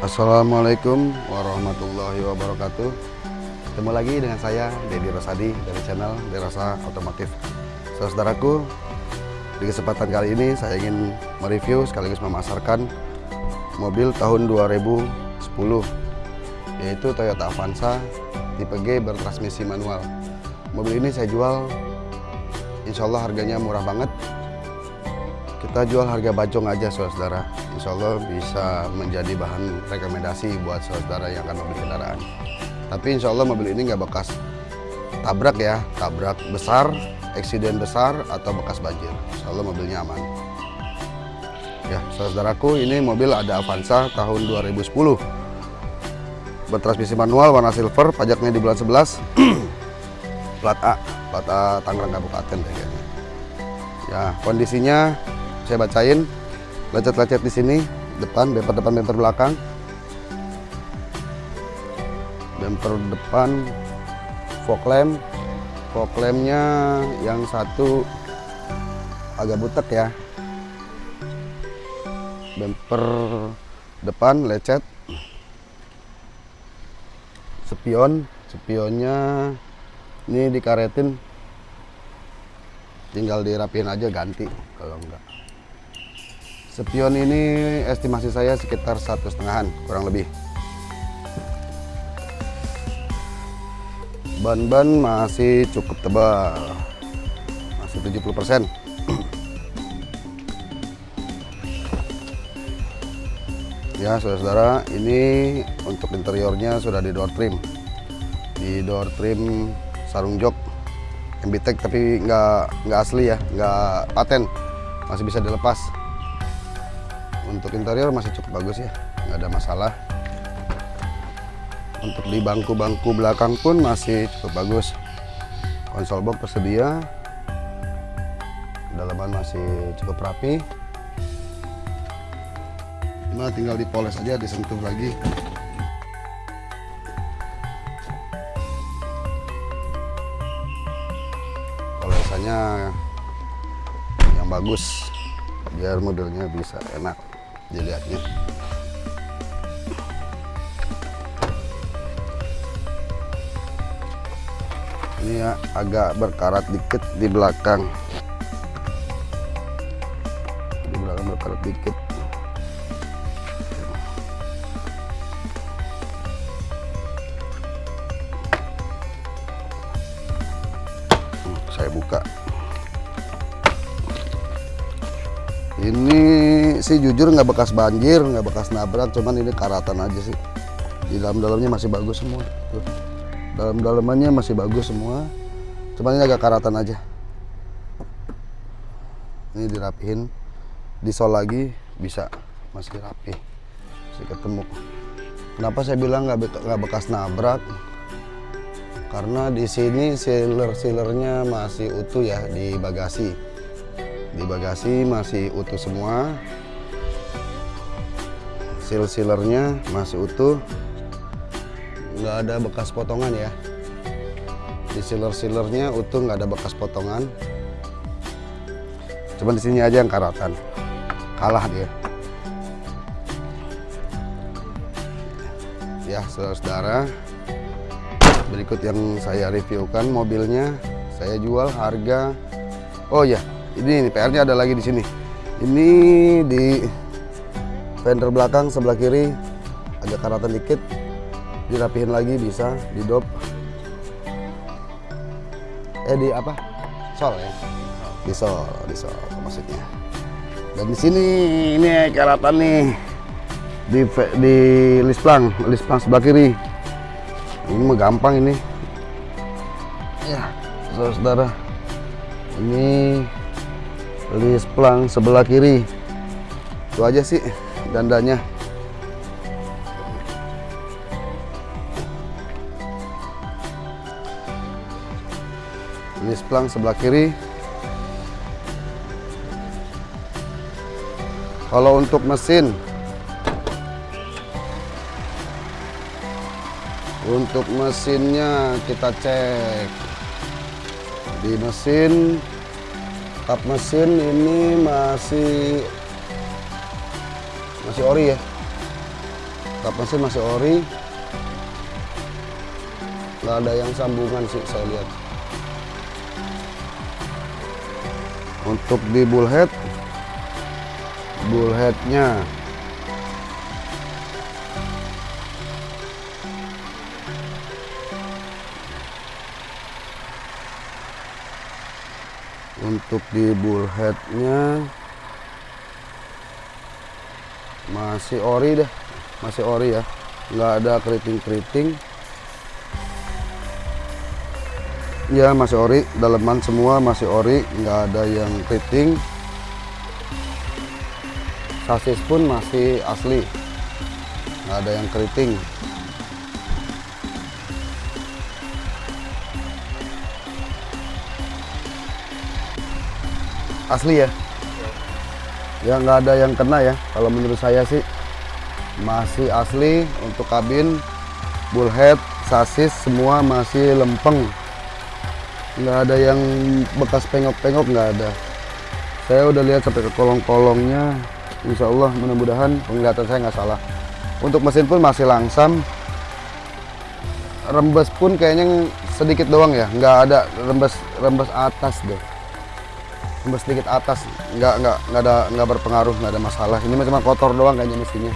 Assalamualaikum warahmatullahi wabarakatuh. Ketemu lagi dengan saya Dedi Rosadi dari channel Derasa Otomotif. Saudaraku di kesempatan kali ini saya ingin mereview sekaligus memasarkan mobil tahun 2010 yaitu Toyota Avanza tipe G bertransmisi manual. Mobil ini saya jual Insya Allah harganya murah banget. Kita jual harga bajong aja saudara Insya Allah bisa menjadi bahan rekomendasi buat saudara yang akan membeli kendaraan. Tapi Insya Allah mobil ini nggak bekas tabrak ya tabrak besar eksiden besar atau bekas banjir. Insya Allah mobilnya aman. Ya saudaraku ini mobil ada Avanza tahun 2010 bertransmisi manual warna silver pajaknya di bulan 11 plat A plat A Tangerang Kabupaten kayaknya. Ya kondisinya saya bacain lecet-lecet di sini depan bumper depan bumper belakang. Bumper depan fog lamp. Fog lampnya yang satu agak butek ya. Bumper depan lecet. Spion spionnya ini dikaretin. Tinggal dirapiin aja ganti. Kalau enggak Spion ini estimasi saya sekitar satu setengahan kurang lebih. Ban-ban masih cukup tebal, masih 70 persen. ya saudara-saudara, ini untuk interiornya sudah di door trim, di door trim sarung jok MBTEK tapi nggak nggak asli ya, nggak paten, masih bisa dilepas untuk interior masih cukup bagus ya. Nggak ada masalah. Untuk di bangku-bangku belakang pun masih cukup bagus. Konsol box tersedia. Dalaman masih cukup rapi. Nah tinggal dipoles aja disentuh lagi. Polesannya yang bagus biar modelnya bisa enak dilihatnya ini ya agak berkarat dikit di belakang. Di belakang berkarat dikit. Saya buka. Ini sih jujur nggak bekas banjir nggak bekas nabrak cuman ini karatan aja sih. Di dalam-dalamnya masih bagus semua tuh. Dalam-dalamannya masih bagus semua cuman ini agak karatan aja. Ini dirapihin disol lagi bisa. Masih rapi masih ketemu. Kenapa saya bilang nggak nggak bekas nabrak? Karena di sini sealer sealernya masih utuh ya di bagasi. Di bagasi masih utuh semua seal sealernya masih utuh. Nggak ada bekas potongan ya. Di sealer sealernya utuh nggak ada bekas potongan. Cuman di sini aja yang karatan. Kalah dia. Ya saudara-saudara. Berikut yang saya reviewkan mobilnya. Saya jual harga. Oh ya ini, ini PR-nya ada lagi di sini. Ini di fender belakang sebelah kiri agak karatan dikit, dirapihin lagi bisa di dop. Eh di apa? Sol ya? Di sol, di sol maksudnya. Dan di sini ini karatan nih di di lisplang, lisplang sebelah kiri. Ini mah gampang ini. Ya, saudara-saudara. Ini list plang sebelah kiri itu aja sih dandanya. List plang sebelah kiri. Kalau untuk mesin untuk mesinnya kita cek. Di mesin kap mesin ini masih masih ori ya? Kap mesin masih ori. Nggak ada yang sambungan sih saya lihat. Untuk di bullhead bullheadnya. Untuk di bullheadnya masih ori deh. Masih ori ya. Nggak ada keriting-keriting. Ya masih ori. Daleman semua masih ori. Nggak ada yang keriting. Sasis pun masih asli. Nggak ada yang keriting. Asli ya ya nggak ada yang kena ya. Kalau menurut saya sih masih asli untuk kabin bullhead sasis semua masih lempeng. Nggak ada yang bekas pengok-pengok nggak ada. Saya udah lihat sampai ke kolong-kolongnya. Insya Allah mudah-mudahan penglihatan saya nggak salah. Untuk mesin pun masih langsam. Rembes pun kayaknya sedikit doang ya. Nggak ada rembes rembes atas deh rembes sedikit atas nggak nggak nggak ada nggak berpengaruh nggak ada masalah. Ini cuma kotor doang kayaknya mesinnya.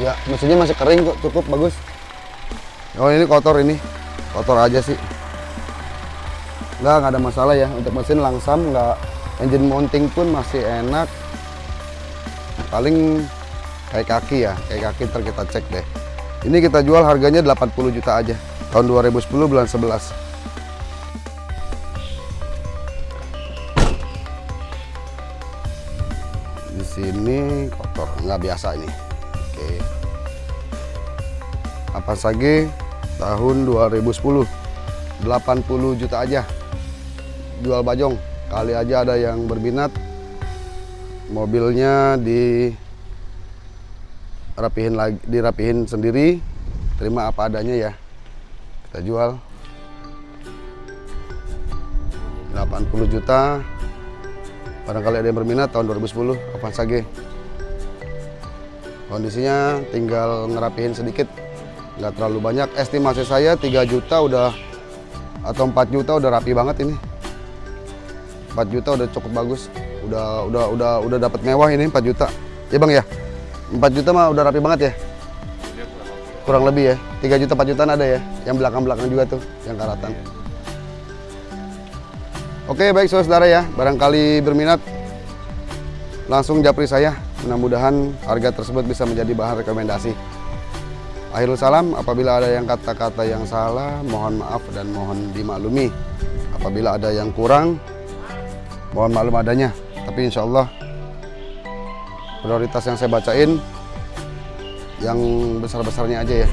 Ya mesinnya masih kering kok cukup bagus. Oh ini kotor ini. Kotor aja sih. Nggak nggak ada masalah ya. Untuk mesin langsam nggak. Engine mounting pun masih enak. Paling kayak kaki ya. Kayak kaki ntar kita cek deh. Ini kita jual harganya 80 juta aja. Tahun 2010 bulan 11 kotor. Nggak biasa ini. Oke. Apa sage tahun 2010 80 juta aja. Jual bajong. Kali aja ada yang berminat. Mobilnya di rapihin lagi dirapihin sendiri. Terima apa adanya ya. Kita jual. 80 juta. Barangkali ada yang berminat tahun 2010 apa sage kondisinya tinggal ngerapihin sedikit. Nggak terlalu banyak. Estimasi saya 3 juta udah atau 4 juta udah rapi banget ini. 4 juta udah cukup bagus. Udah udah udah udah dapat mewah ini 4 juta. Ya bang ya? 4 juta mah udah rapi banget ya? Kurang lebih ya. 3 juta 4 jutaan ada ya? Yang belakang-belakang juga tuh yang karatan oke baik saudara ya. Barangkali berminat langsung japri saya mudah-mudahan harga tersebut bisa menjadi bahan rekomendasi Akhirul salam, apabila ada yang kata-kata yang salah, mohon maaf dan mohon dimaklumi. Apabila ada yang kurang, mohon maklum adanya. Tapi insya Allah, prioritas yang saya bacain, yang besar-besarnya aja ya.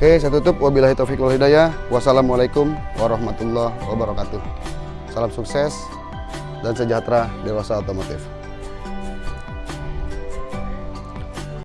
Oke, saya tutup. Wabillahi taufiq wal hidayah. Wassalamualaikum warahmatullahi wabarakatuh. Salam sukses dan sejahtera dewasa otomotif.